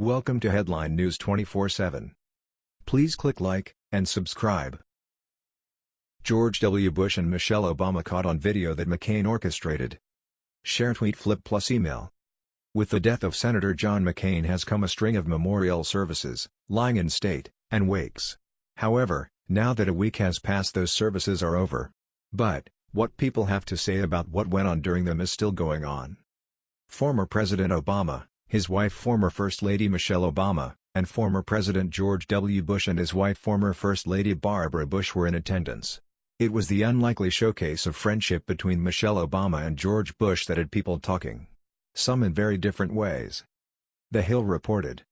Welcome to Headline News 24/7. Please click like and subscribe. George W. Bush and Michelle Obama caught on video that McCain orchestrated. Share tweet flip plus email. With the death of Senator John McCain has come a string of memorial services, lying in state, and wakes. However, now that a week has passed those services are over. But, what people have to say about what went on during them is still going on. Former President Obama, his wife former First Lady Michelle Obama, and former President George W. Bush and his wife former First Lady Barbara Bush were in attendance. It was the unlikely showcase of friendship between Michelle Obama and George Bush that had people talking. Some in very different ways. The Hill reported.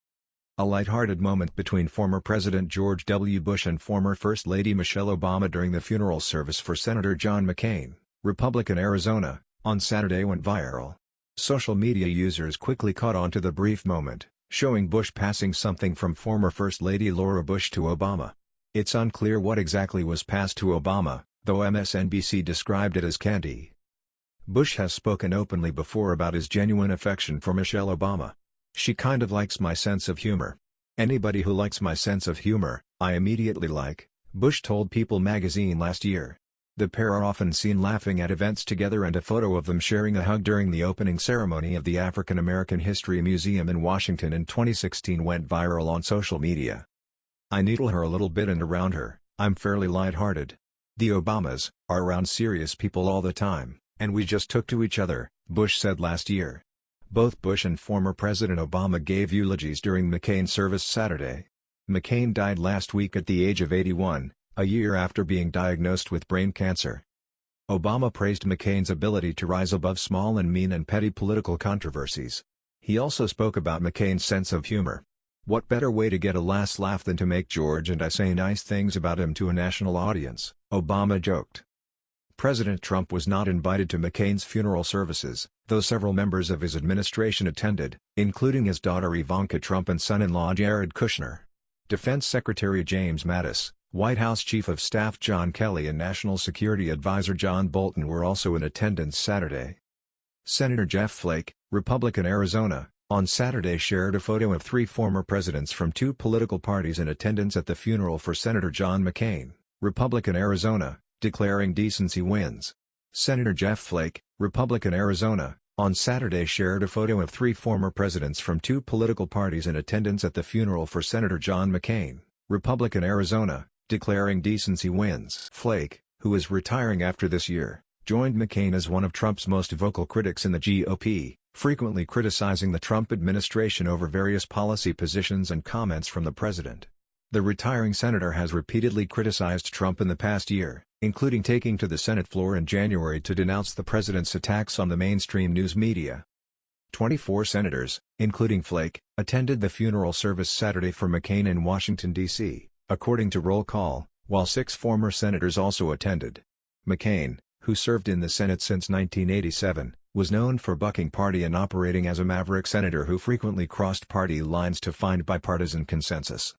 A light-hearted moment between former President George W. Bush and former First Lady Michelle Obama during the funeral service for Senator John McCain, Republican Arizona, on Saturday went viral. Social media users quickly caught on to the brief moment, showing Bush passing something from former First Lady Laura Bush to Obama. It's unclear what exactly was passed to Obama, though MSNBC described it as candy. Bush has spoken openly before about his genuine affection for Michelle Obama. She kind of likes my sense of humor. Anybody who likes my sense of humor, I immediately like, Bush told People magazine last year. The pair are often seen laughing at events together and a photo of them sharing a hug during the opening ceremony of the African American History Museum in Washington in 2016 went viral on social media. I needle her a little bit and around her, I'm fairly light-hearted. The Obamas, are around serious people all the time, and we just took to each other, Bush said last year. Both Bush and former President Obama gave eulogies during McCain's service Saturday. McCain died last week at the age of 81, a year after being diagnosed with brain cancer. Obama praised McCain's ability to rise above small and mean and petty political controversies. He also spoke about McCain's sense of humor. What better way to get a last laugh than to make George and I say nice things about him to a national audience, Obama joked. President Trump was not invited to McCain's funeral services, though several members of his administration attended, including his daughter Ivanka Trump and son-in-law Jared Kushner. Defense Secretary James Mattis, White House Chief of Staff John Kelly and National Security Advisor John Bolton were also in attendance Saturday. Senator Jeff Flake, Republican Arizona, on Saturday shared a photo of three former presidents from two political parties in attendance at the funeral for Senator John McCain, Republican Arizona, declaring decency wins. Senator Jeff Flake, Republican Arizona, on Saturday shared a photo of three former presidents from two political parties in attendance at the funeral for Senator John McCain, Republican Arizona, declaring decency wins. Flake, who is retiring after this year, joined McCain as one of Trump's most vocal critics in the GOP, frequently criticizing the Trump administration over various policy positions and comments from the president. The retiring senator has repeatedly criticized Trump in the past year, including taking to the Senate floor in January to denounce the president's attacks on the mainstream news media. 24 senators, including Flake, attended the funeral service Saturday for McCain in Washington, D.C according to roll call, while six former senators also attended. McCain, who served in the Senate since 1987, was known for bucking party and operating as a maverick senator who frequently crossed party lines to find bipartisan consensus.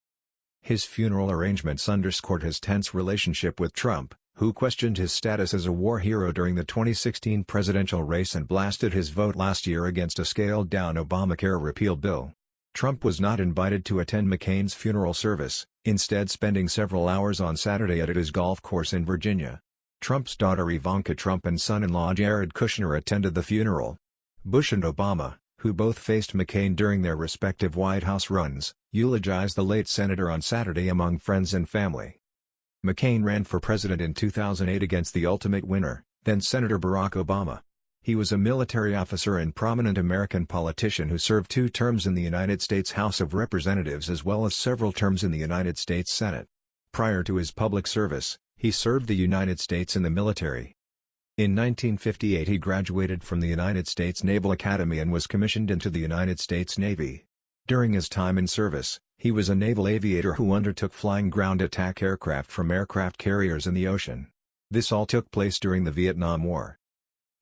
His funeral arrangements underscored his tense relationship with Trump, who questioned his status as a war hero during the 2016 presidential race and blasted his vote last year against a scaled-down Obamacare repeal bill. Trump was not invited to attend McCain's funeral service, instead spending several hours on Saturday at his golf course in Virginia. Trump's daughter Ivanka Trump and son-in-law Jared Kushner attended the funeral. Bush and Obama, who both faced McCain during their respective White House runs, eulogized the late senator on Saturday among friends and family. McCain ran for president in 2008 against the ultimate winner, then Senator Barack Obama. He was a military officer and prominent American politician who served two terms in the United States House of Representatives as well as several terms in the United States Senate. Prior to his public service, he served the United States in the military. In 1958 he graduated from the United States Naval Academy and was commissioned into the United States Navy. During his time in service, he was a naval aviator who undertook flying ground attack aircraft from aircraft carriers in the ocean. This all took place during the Vietnam War.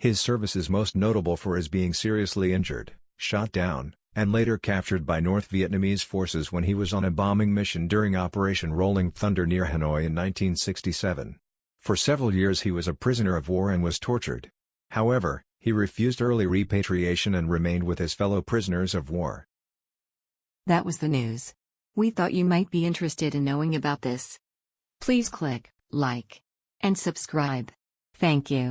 His service is most notable for his being seriously injured, shot down, and later captured by North Vietnamese forces when he was on a bombing mission during Operation Rolling Thunder near Hanoi in 1967. For several years he was a prisoner of war and was tortured. However, he refused early repatriation and remained with his fellow prisoners of war. That was the news. We thought you might be interested in knowing about this. Please click like and subscribe. Thank you.